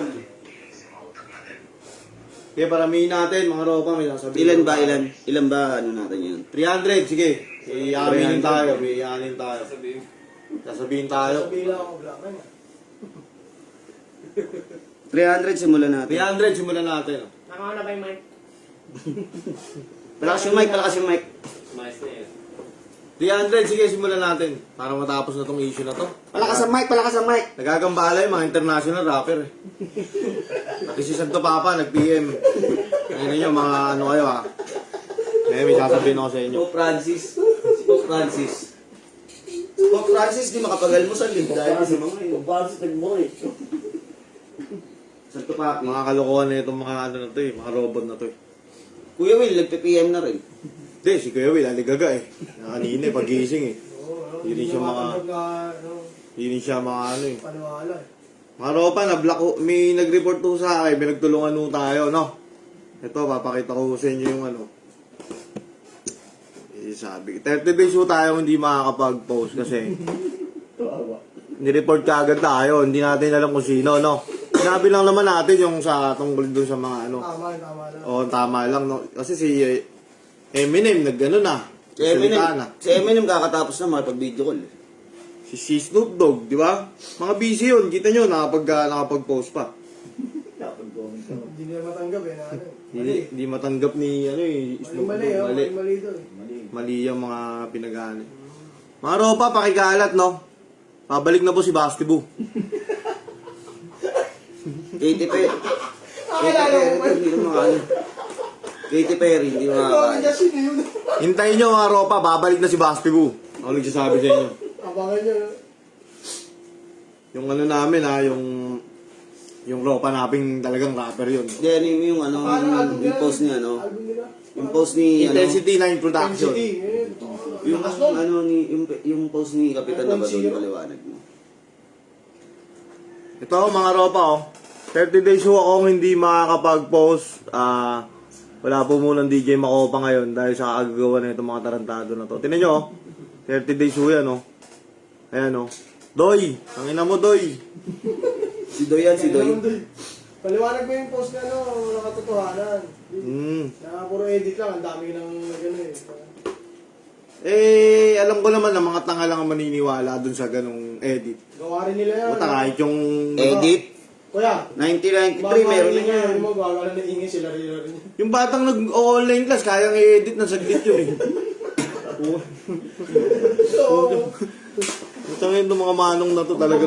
tol. Kaya paramihin natin, mga ropa, may sasabihin. Ilan ba, ilan? Ilan ba, ano natin yun? 300, sige. Iaminin 300. tayo, iaminin tayo. Sasabihin tayo. Sabihin lang ako, black man. 300 simulan natin. 300, simulan natin. oh. Nakaka na ba yung mic? Palakas yung mic, palakas yung mic. 300, sige, simulan natin. Para matapos na tong issue na to. Palakas ang mic, palakas ang mic. Nagagambala yung mga international rapper eh. Pati si Santo Papa, nag-PM. Ayun nyo, mga ano kayo ha. Eh, may sasabihin ako sa inyo. Pope Francis. Si Pope Francis. Pope Francis, di makapagalmusal eh. Dahil sa mga yun. Pope Francis, nagbuhay. Santo Papi. Mga kalokohan na itong mga ano na to eh, mga robot na to eh. Kuya Will, nagpe-PM na rin. Hindi, si Kuya Will, aligaga eh. Kanina eh, pagising eh. Oo, Hindi siya maka- na, ano, Hindi siya mga ano eh. paniwala eh. Mga ropa, na-block ko, may nag-report to sa akin, pinagtulungan ho tayo, no? Ito, papakita ko sa inyo yung ano. Eh, sabi, 30 days ho tayo hindi makakapag-post kasi nireport ka agad tayo, hindi natin alam kung sino, no? Sinabi lang naman natin yung sa tungkol dun sa mga ano. Tama, tama lang. Oo, tama lang, no? Kasi si eh, Eminem, nag-ano na. Si Eminem, salita na. si Eminem kakatapos na makipag-video call. eh. Si, si Snoop Dogg, di ba? Mga busy yun, kita nyo, nakapag, ah, nakapag-post pa. Hindi nila matanggap eh. na ano eh. Hindi, hindi matanggap ni ano eh, Mali, Snoop mali, Dogg. oh, Mali. mali, mali doon. Mali yung mga pinagani. Mga ropa, pakikalat, no? Pabalik na po si Basti Boo. Katy Perry. Katy Nakakilala Perry, mo pa. hindi mo ano. Katy Perry, hindi mo makakaya. Hintayin nyo mga ropa, babalik na si Basti Boo. Ako nagsasabi sa inyo. Abangan nyo. Yung ano namin ha, yung yung ropa namin talagang rapper yun. Hindi, ano yung, yung ano, album yung nila? post niya, ano? Nila? Yung post ni, ano, Intensity 9 Production. Intensity. eh. yung, ano, ni, yung, yung post ni Kapitan Iphone Nabadon, zero. paliwanag mo. Ito mga ropa oh. 30 days ho akong hindi makakapag-post. Ah, wala po munang DJ Makopa ngayon dahil sa kagagawa na itong mga tarantado na to. Tinan nyo oh. 30 days ho yan oh. Ayan oh. Doy! Ang ina mo Doy! Si Doy yan, si Doy. Paliwanag mo yung post na ano, nakatotohanan. Hmm. Na puro edit lang, ang dami nang gano'n eh. Eh, alam ko naman na mga tanga lang ang maniniwala dun sa ganong edit. Gawa rin nila yan. Puta kahit yung... Edit. Kuya, 1993, meron na yan. Mo, gagawa na ingay sila rin rin. Yung batang nag-online class, kayang i-edit ng saglit yun eh. So, Putangin itong mga manong na to talaga.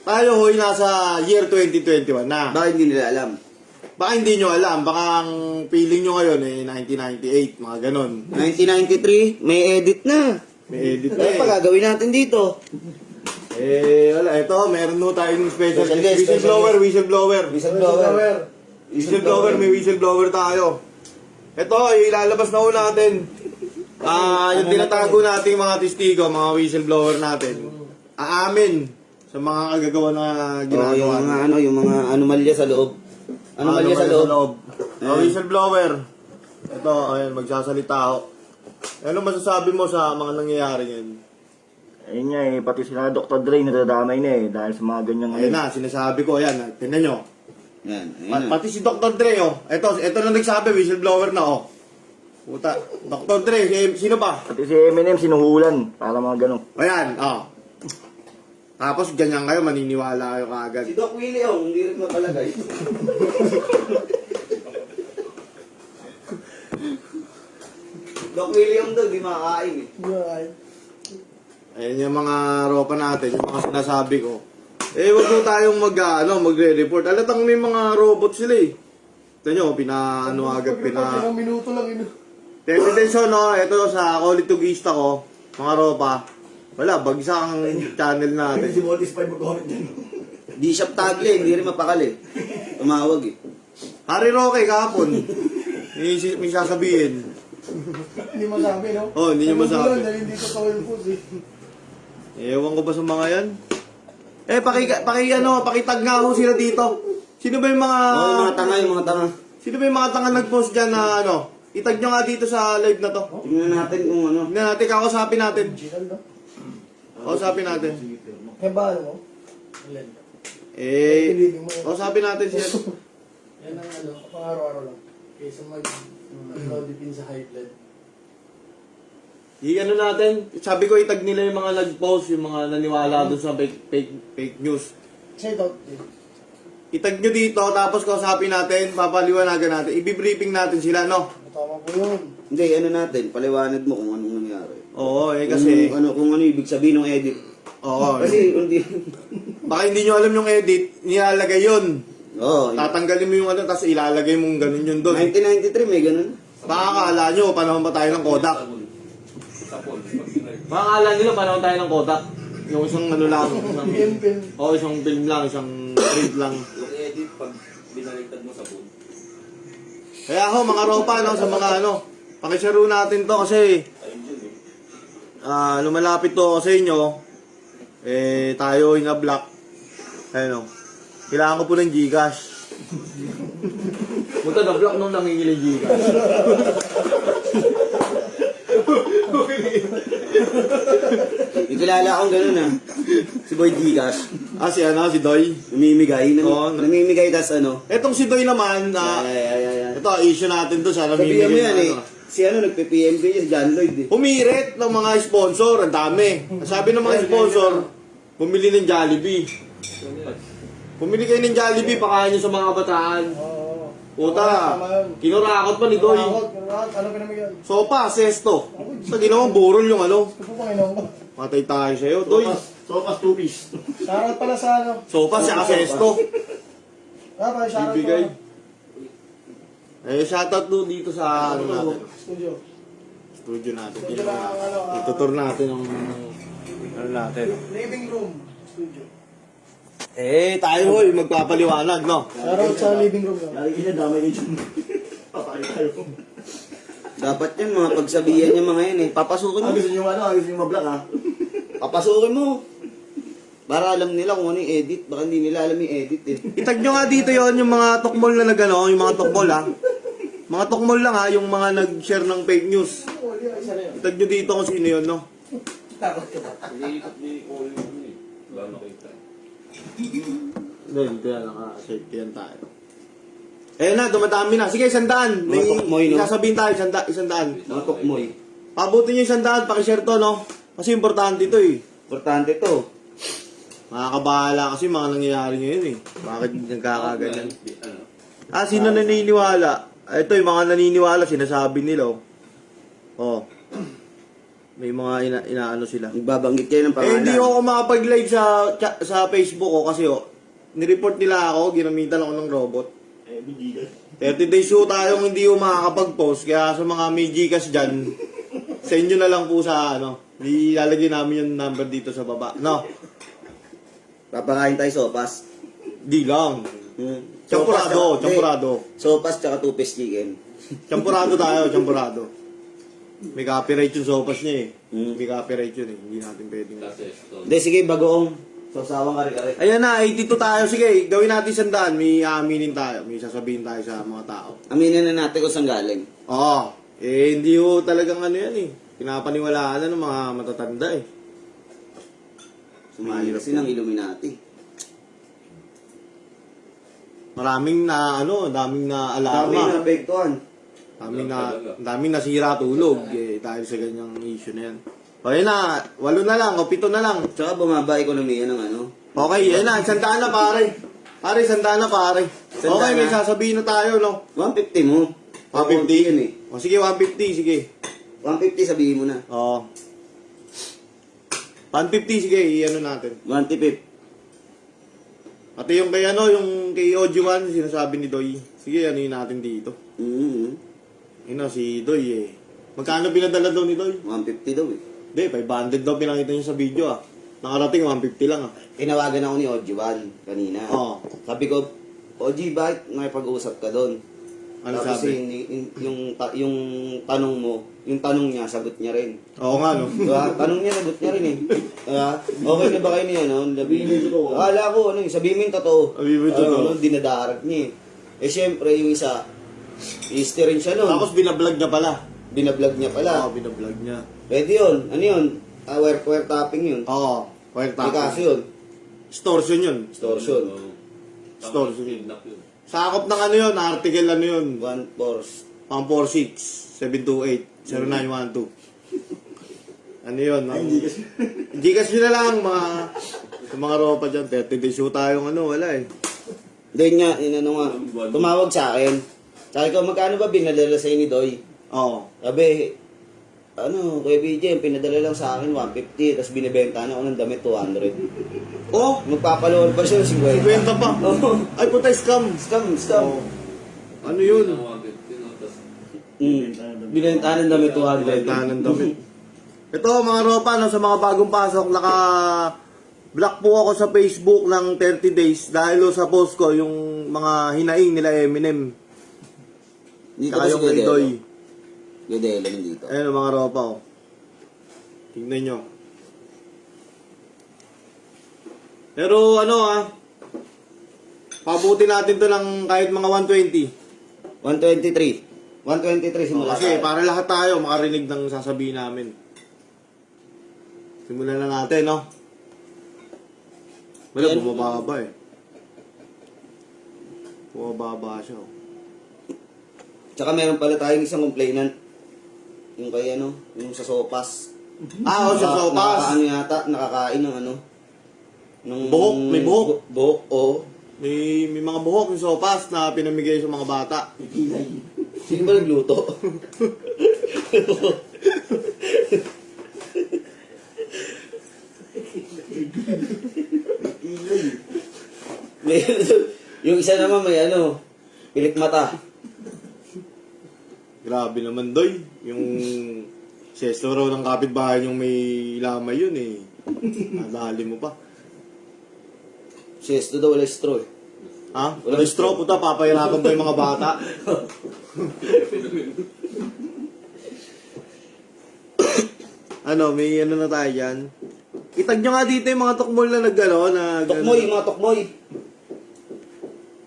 Tayo hoy, nasa year 2021 na. Bakit hindi nila alam? Baka hindi nyo alam, baka ang feeling nyo ngayon eh 1998, mga ganon. 1993, may edit na. May edit na Ano pa eh. gagawin natin dito? Eh, wala, ito, meron no tayong special Special guest. guest, Whistleblower, whistleblower. Whistleblower. Whistleblower, may whistleblower tayo. Ito, ilalabas na ho natin. Ah, yung tinatago nating mga testigo, mga whistleblower natin. Aamin sa mga kagagawa na Oh, yung ginagawa mga ano, yung mga anomalya sa loob. Anomalya sa loob. Oh, whistleblower. Ito, ayun, magsasalita ako. Ano masasabi mo sa mga nangyayari ngayon? Ayun nga eh, pati sila Dr. Dre nadadamay na eh, dahil sa mga ganyang Ayun na, sinasabi ko, ayan, tingnan nyo. Yan, ayun Pa- na. pati si Dr. Dre, oh. Ito, ito na nagsabi, whistleblower na, oh. Puta, Dr. Dre, si- sino ba? Pati si Eminem sinuhulan, para mga ganun. Ayan, oh. Tapos ganyan kayo, maniniwala kayo kaagad. Si Doc Willie, oh, hindi rin mapalagay. Doc William daw, di makakain eh. Yan. Ayan yung mga ropa natin, yung mga sinasabi ko. Eh, wag mo tayong mag, ano, magre-report. Alatang may mga robot sila eh. Ito nyo, pina, ano agad, pina... Ilang minuto lang yun. Tendency no, ito sa Kolitugista ko, mga ropa. Wala, bagsak ang channel natin. Mortis 5 mag-comment din. Di siya tagle, hindi rin mapakali. Tumawag eh. Harry Roque kahapon. May, si- may sasabihin. Hindi masabi, no? Oh, hindi niyo Ano masabi. lang, Dahil hindi totoo yung post eh. Ewan ko ba sa mga yan? Eh, paki, paki, ano, pakitag nga ho sila dito. Sino ba yung mga... Oh, yung mga tanga, yung mga tanga. Sino ba yung mga tanga nag-post dyan na ano? Itag nyo nga dito sa live na to. Tingnan natin kung ano. Tingnan natin, kakausapin natin. Kausapin natin. Eh, ba, ano? Eh, kausapin natin siya. Yan ang ano, pang araw-araw lang. Kaysa mag dipin sa high blood. I ano natin, sabi ko itag nila yung mga nag-post, yung mga naniwala doon sa fake, fake, fake news. Say out din. Itag nyo dito, tapos kausapin natin, papaliwanagan natin, ibibriefing natin sila, no? Tama po yun. Hindi, ano natin, paliwanag mo kung anong nangyari. Oo, eh kasi, Kung ano, kung ano ibig sabihin ng edit. oo, eh. Kasi, hindi. baka hindi nyo alam yung edit, nilalagay yun. Oo. Tatanggalin mo yung ano, tapos ilalagay mong ganun yun doon. 1993 may ganun. Baka akala nyo, panahon pa tayo ng Kodak. Baka akala nila, panahon tayo ng Kodak. Yung isang ano lang, isang, oh, isang film lang, isang print lang. Yung edit, pag binaligtad mo sa phone, Kaya ho, mga ropa, no, sa mga ano, pakisaro natin to kasi eh. ah lumalapit to sa inyo. Eh, tayo in a block. Ayun, no. Kailangan ko po ng Gcash. Punta na block nung nangingili Gcash. May kilala akong ganun ah. Si Boy Gcash. ah, si ano, si Doy. Namimigay. Nam- Oo. namimigay tas ano. Etong si Doy naman, na Ay, ay, ay, ay. ito, issue natin to sa Sabihan mo yan eh. ano. Si ano, nagpe-PMK niya, si John Lloyd eh. Humirit ng mga sponsor, ang dami. Sabi ng mga sponsor, bumili ng Jollibee. Bumili kayo ng Jollibee, pakain nyo sa mga kabataan. Oo. Puta, kinurakot pa ni Doy. Kinakot, kinakot. Ano pinamigyan? Sopa, sesto. Sa ginawang burol yung ano. Ito po Panginoon ko. Matay tayo sa'yo, Doy. Sopas two piece. Shoutout pala sa ano. Sopa, siya sesto. Ah, pala shoutout Bibigay. pala. Eh, shoutout do dito sa ano natin. Studio. Studio natin. Studio ang ano. ah, Itutur natin ng ano natin. Living room. Studio. Eh, tayo hoy, magpapaliwanag, no? Shoutout sa living room yun. Lagi niya damay niya dyan. Patay tayo. Dapat yan, mga pagsabihan niya mga yan eh. Papasukin mo. Ah, gusto niyo ano, ah, gusto niyo mablock ah. Papasukin mo. Para alam nila kung ano yung edit. Baka hindi nila alam yung edit eh. Itag nyo nga dito yon yung mga tokmol na nagano, yung mga tokmol ha. Mga tokmol lang ha, yung mga nag-share ng fake news. Itag nyo dito kung sino yun, no? Iniikot ni Cole yun eh. Wala nakita. Hindi, dito yan, naka-safety yan tayo. Eh na, dumadami na. Sige, isandaan. May Mga tokmoy, no? sasabihin tayo, isanda, isandaan. Mga tokmoy. Pabutin nyo isandaan, pakishare to, no? Kasi importante to eh. Importante to. Makakabahala kasi mga nangyayari ngayon eh. Bakit nagkakaganyan? Ano? Ah, sino naniniwala? Ito yung mga naniniwala, sinasabi nila. oh. Oh. May mga ina, inaano sila. Nagbabanggit kayo ng Eh, pangalan. hindi ako makapag-live sa cha- sa Facebook ko kasi oh, nireport nila ako, ginamitan ako ng robot. Eh, bigigas. 30 days show tayong hindi ko makakapag-post, kaya sa mga may Gcash dyan, sa inyo na lang po sa ano, ilalagay namin yung number dito sa baba. No, Papakain tayo sopas. di lang. Hmm. Champurado, champurado. Sopas tsaka two-piece chicken. Champurado tayo, champurado. May copyright yung sopas niya eh. Hmm. May copyright yun eh. Hindi natin pwedeng. Hindi, sige, bagoong. Sasawang kare-kare. Ayan na, 82 tayo. Sige, gawin natin sandaan. May aaminin tayo. May sasabihin tayo sa mga tao. Aminin na natin kung saan galing. Oo. Eh, hindi ko talagang ano yan eh. Pinapaniwalaan na ng mga matatanda eh. Sumali kasi ng Illuminati. Maraming na ano, daming na Dami alarma. na apektuhan. Daming na, daming nasira tulog eh, dahil sa ganyang issue na yan. O yun na, walo na lang, o pito na lang. Tsaka bumaba ekonomiya ng ano. Okay, yan na, sandaan na pare. Pare, sandaan na pare. Okay, may sasabihin na tayo, no? 150 mo. 150? Yun eh. O sige, 150, sige. 150 sabihin mo na. Oo. 150, sige, i-ano natin. 150. Pati yung kay ano, yung kay OG1, sinasabi ni Doy. Sige, ano yun natin dito. Mm-hmm. Yun na, si Doy eh. Magkano pinadala daw ni Doy? 150 daw eh. Hindi, 500 daw pinakita niya sa video ah. Nakarating 150 lang ah. Tinawagan ako ni Ojiwan kanina. Oo. Sabi ko, Oji, bakit nakipag-usap ka doon? Ano Tapos sabi? Yung, yung, yung, ta- yung tanong mo, yung tanong niya, sagot niya rin. Oo nga no. Diba? Tanong niya, sagot niya rin eh. Diba? Okay na ba kayo niya, no? Labi. Akala ko, ano, eh, sabihin mo yung totoo. Sabihin mo yung totoo. Ano, dinadarag niya eh. Eh, syempre, yung isa, history rin siya nun. Tapos binablog niya pala. Binablog niya pala. Oo, binablog niya. Pwede yun. Ano yun? Ah, wire, wire tapping yun. Oo. Wire May kaso tapping. yun. Extortion yun. Tapos sige. kidnap yun. Sakop ng ano yun, article ano yun. 1 force. Pang 46 728 0912. Ano yun? Ang, Gcash nyo na lang mga sa mga ropa dyan. 30 days tayong ano, wala eh. Doy nga, yun ano nga. Tumawag sa akin. Sabi ko, magkano ba binadala sa'yo ni Doy? Oo. Sabi, ano, Kuya BJ, ang pinadala lang sa akin 150, tapos binibenta na ako ng damit 200. Oh, Magpapaloan pa siya ng 50. benta pa. Oo. Ay, puta, scam. Scam, scam. Oh. Ano yun? Mm. Binenta ng damit 200. Benta ng damit. Ito, mga ropa, no, sa mga bagong pasok, naka block po ako sa Facebook ng 30 days dahil sa post ko yung mga hinaing nila Eminem. Dito Saka yung kay? Doy. Gedelo nandito. Ayun mga ropa, oh. Tingnan nyo. Pero ano ah, pabuti natin to ng kahit mga 120. 123. 123 simula. Kasi para lahat tayo makarinig ng sasabihin namin. Simulan na natin, no? Wala, bumababa eh. Bumababa siya. oh. Tsaka meron pala tayong isang complainant. Yung kay ano, yung sa sopas. Ah, oh, sa sopas. Nakakaano yata, nakakain ng ano. Nung, Buhok, may buhok. Bu- buhok, oo. May, may mga buhok yung sopas na pinamigay sa mga bata. Sino ba nagluto? may, yung isa naman may ano, pilik mata. Grabe naman, Doy. Yung sesto raw ng kapitbahay yung may lamay yun eh. Nadali mo pa. Siyes, daw wala straw eh. Ha? Wala straw, puta, papahirapan pa yung mga bata. ano, may ano na tayo dyan. Itag nyo nga dito yung mga tukmol na nagano, na... Tokmoy, mga tokmoy.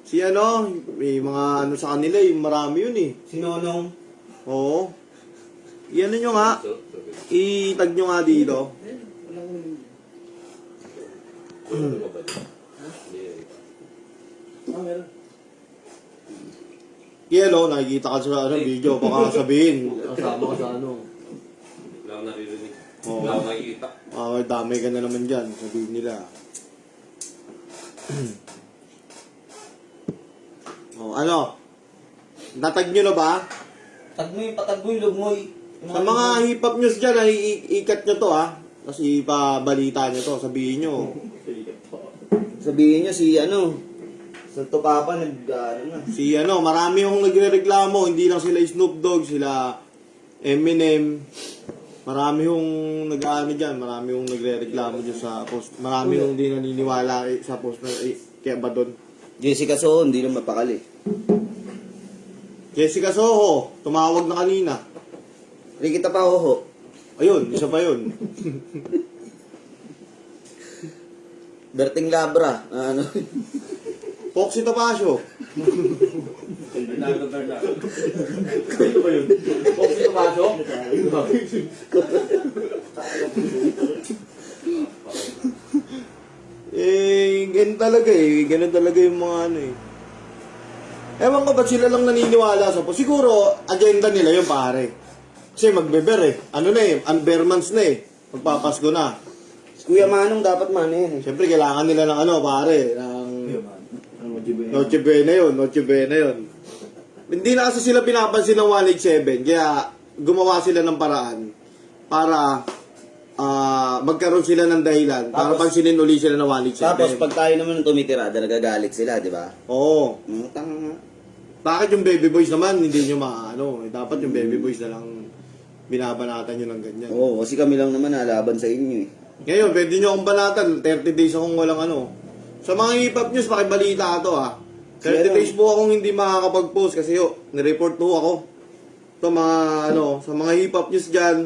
Si ano, may mga ano sa kanila, yung marami yun eh. Sinonong. Oo. Iyan nyo nga, itag nyo nga dito. Yelo, nakikita ka sa ano, video, baka sabihin. Kasama ka sa ano. Wala akong naririnig. Oo. Wala akong nakikita. Ah, damay ka na naman dyan, sabihin nila. oh, ano? Natag nyo na ba? Tagmoy, patagmoy, lugmoy. Sa mga hip-hop news dyan, ay i- ikat nyo to ha. Tapos ipabalita nyo to, sabihin nyo. Sabihin niyo si ano, Santo Papa nag, ano na. Si ano, marami yung nagre-reklamo, hindi lang sila Snoop Dogg, sila Eminem. Marami yung nag-ano dyan, marami yung nagre-reklamo dyan sa post. Marami yung hindi naniniwala eh, sa post na eh, kaya ba doon? Jessica Soho, hindi na mapakali. Jessica Soho, tumawag na kanina. Ricky Tapahoho. Ayun, isa pa yun. Berting Labra. ah, ano. Foxy Tapasio. Bernardo Bernardo. Ano ba yun? Foxy Tapasio? eh, ganun talaga eh. Ganun talaga yung mga ano eh. Ewan ko ba't sila lang naniniwala sa post. Siguro, agenda nila yung pare. Kasi magbeber eh. Ano na eh, unbearmans na eh. Magpapasko na. Kuya Manong dapat man yan. eh. Siyempre, kailangan nila ng ano, pare, ng Noche Buena yun, Noche Buena yun. Hindi na kasi sila pinapansin ng 187, kaya gumawa sila ng paraan para ah, magkaroon sila ng dahilan para Tapos- pansinin uli sila ng 187. Tapos pag tayo naman ang tumitirada, nagagalit sila, di ba? Oo. Mm, tanga nga. Bakit yung baby boys naman, hindi nyo maano, eh, dapat yung baby boys na lang binabanatan nyo ng ganyan. Oo, kasi kami lang naman nalaban sa inyo eh. Ngayon, pwede nyo akong banatan, 30 days akong walang ano. Sa mga hip-hop news, pakibalita to ah. 30 Sino? days po akong hindi makakapag-post kasi yo, nireport po ako. Ito mga ano, sa mga hip-hop news dyan,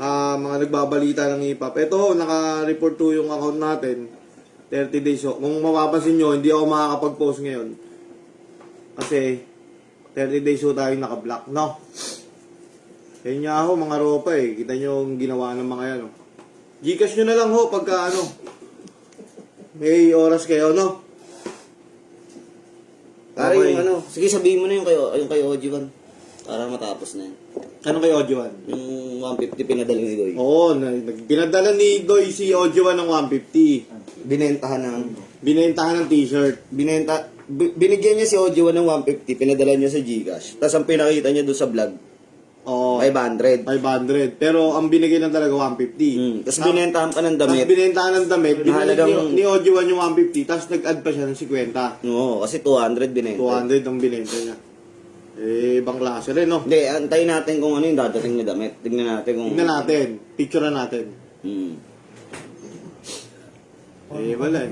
ah mga nagbabalita ng hip-hop. Ito, naka-report to yung account natin. 30 days. So, kung mapapansin nyo, hindi ako makakapag-post ngayon. Kasi, 30 days ho tayo naka-block, no? Yan nga ho, mga ropa eh. Kita nyo yung ginawa ng mga yan, oh. Gcash nyo na lang ho pagka ano. may oras kayo, no? Pare Okay. yung ano, sige sabihin mo na yung kayo, yung kay Ojiwan. Para matapos na yan. Ano kay Ojuan? Yung 150 pinadala ni Doy. Oo, na, nag- pinadala ni Doy si Ojuan ng 150. Binentahan ng, Binentahan ng t-shirt. binenta, bi- binigyan niya si Ojiwan ng 150, pinadala niya sa Gcash. Tapos ang pinakita niya doon sa vlog, Oo, 500. 500. Pero ang binigay lang talaga 150. Hmm. Tapos Tap- binentahan pa ng Tapos damit. binentahan ng damit, binigay Mahalagang- ni, ni Ojuan yung 150, tapos nag-add pa siya ng 50. Oo, kasi 200 binenta. 200 ang binenta niya. Eh, ibang klase rin, no? Hindi, antayin natin kung ano yung dadating na damit. Tingnan natin kung... Tingnan natin. Picture natin. Hmm. Eh, wala eh.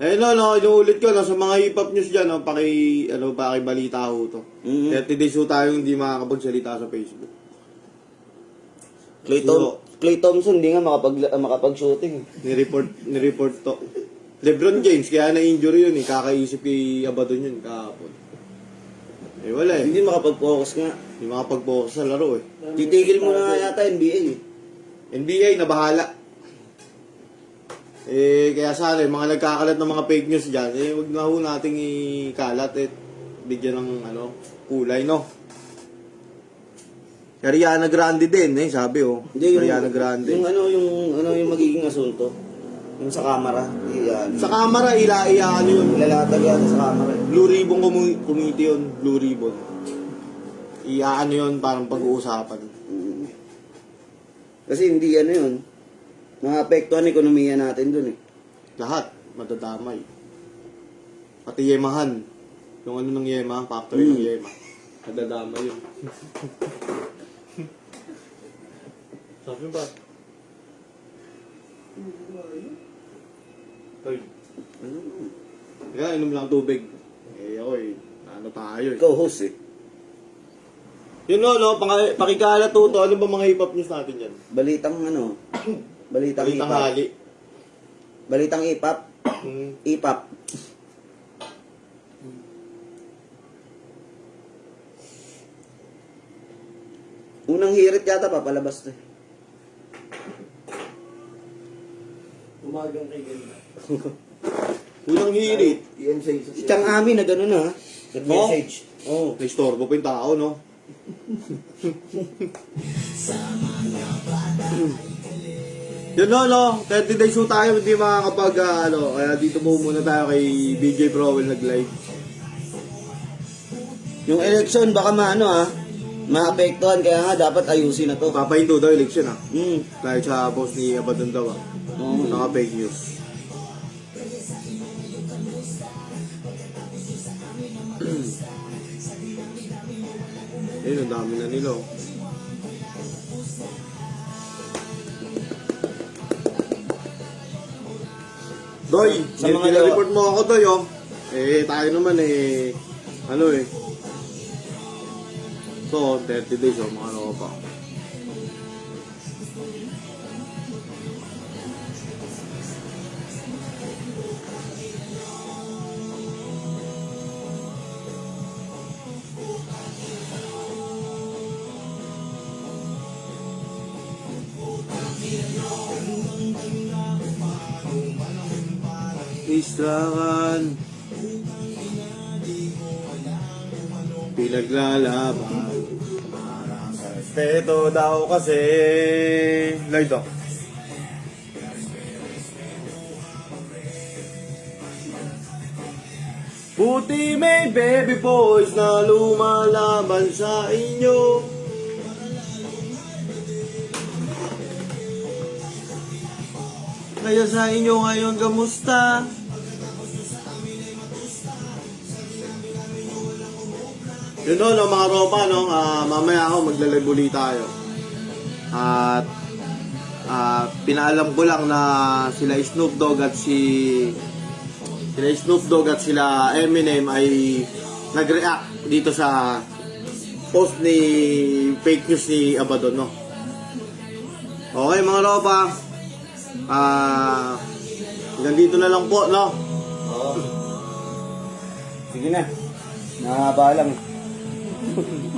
Eh, no, no, inuulit ko, no, sa mga hip-hop news dyan, no, paki, ano, paki balita ho to. Mhm. 30 days ho tayo hindi makakapagsalita sa Facebook. Clay, Tom- Clay Thompson, hindi nga makapag, makapag-shooting. Ni-report, ni-report to. Lebron James, kaya na-injury yun eh, kakaisip kay Abaddon yun kahapon. Eh, wala eh. Hindi makapag-focus nga. Hindi makapag-focus sa laro eh. Titigil mo na yata NBA eh. NBA, nabahala. Eh, kaya sana, yung mga nagkakalat ng mga fake news dyan, eh, wag na ho nating ikalat eh. Bigyan ng, ano, kulay, no? Si Ariana Grande din, eh, sabi, oh. Hindi, yung, Ariana Grande. yung ano, yung, ano, yung magiging asunto. Yung sa camera. Iyan. Sa camera, ila, iya, ano yun? Ilalatag yata sa camera. Blue Ribbon commu- committee yun, Blue Ribbon. Iya, ano yun, parang pag-uusapan. Mm. Kasi hindi ano yun. Maapektuhan ang ekonomiya natin dun eh. Lahat, madadamay. Pati Yemahan. Yung ano ng Yema, factory ng Mm. Yema. Madadamay yun. Sabi ba? Ay. Kaya inom lang tubig. Eh ako eh, ano tayo eh. Ikaw host eh. Yun no, no, pakikalat to, ano ba mga hip-hop news natin yan? Balitang ano. Balitang, Balitang ipap. hali. Balitang ipap. Hmm. Ipap. Unang hirit yata papalabas to eh. Umagang kay ganda. Unang hirit. Isa Itang amin na gano'n na. Nag-message. Oh, naistorbo pa yung tao, no? Yun no, no. 30 days ho tayo, hindi makakapag, ah, ano, kaya dito mo muna tayo kay BJ Prowell nag-live. Yung election baka maano ah. Maapektuhan kaya nga dapat ayusin na to. Papahinto daw election, ah. Hmm. Dahil sa post ni Abaddon daw, ah. Oo. Naka-fake news. Ayun, ang dami na nila, oh. Doy, Sa mga mga report mo ako, Doy, oh. Eh, tayo naman, eh, ano eh. So, 30 days, oh, mga ano pa. Istrakan Pinaglalaban. Respeto daw kasi. Light daw Puti may baby boys na lumalaban sa inyo. Kaya sa inyo ngayon kamusta? Yun no, no, mga ropa, no, ah, mamaya ako maglalibuli tayo. At ah, pinaalam ko lang na sila Snoop Dogg at si sila Snoop Dogg at sila Eminem ay nag-react dito sa post ni fake news ni Abaddon, no. Okay, mga ropa. Ah, hanggang dito na lang po, no. Oo. Sige na. Nakaba